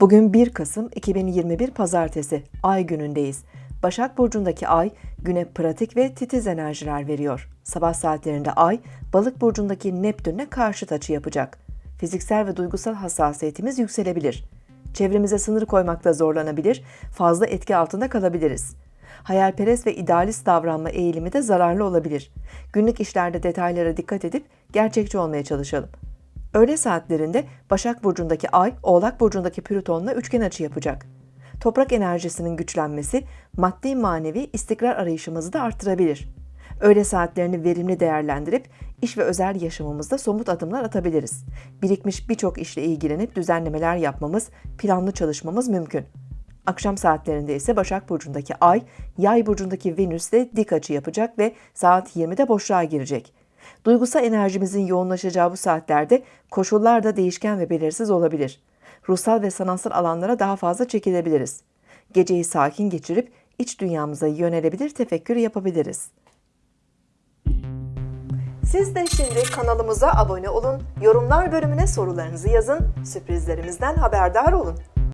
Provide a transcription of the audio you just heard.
Bugün 1 Kasım 2021 Pazartesi, Ay günündeyiz. Başak Burcu'ndaki Ay, güne pratik ve titiz enerjiler veriyor. Sabah saatlerinde Ay, Balık Burcu'ndaki Neptün'le karşıt açı yapacak. Fiziksel ve duygusal hassasiyetimiz yükselebilir. Çevremize sınır koymakta zorlanabilir, fazla etki altında kalabiliriz. Hayalperest ve idealist davranma eğilimi de zararlı olabilir. Günlük işlerde detaylara dikkat edip gerçekçi olmaya çalışalım. Öğle saatlerinde Başak Burcu'ndaki Ay, Oğlak Burcu'ndaki Plüton'la üçgen açı yapacak. Toprak enerjisinin güçlenmesi, maddi manevi istikrar arayışımızı da arttırabilir. Öğle saatlerini verimli değerlendirip iş ve özel yaşamımızda somut adımlar atabiliriz. Birikmiş birçok işle ilgilenip düzenlemeler yapmamız, planlı çalışmamız mümkün. Akşam saatlerinde ise Başak Burcu'ndaki Ay, Yay Burcu'ndaki Venüs'le dik açı yapacak ve saat 20'de boşluğa girecek. Duygusal enerjimizin yoğunlaşacağı bu saatlerde koşullar da değişken ve belirsiz olabilir. Ruhsal ve sanatsal alanlara daha fazla çekilebiliriz. Geceyi sakin geçirip iç dünyamıza yönelebilir tefekkür yapabiliriz. Siz de şimdi kanalımıza abone olun, yorumlar bölümüne sorularınızı yazın, sürprizlerimizden haberdar olun.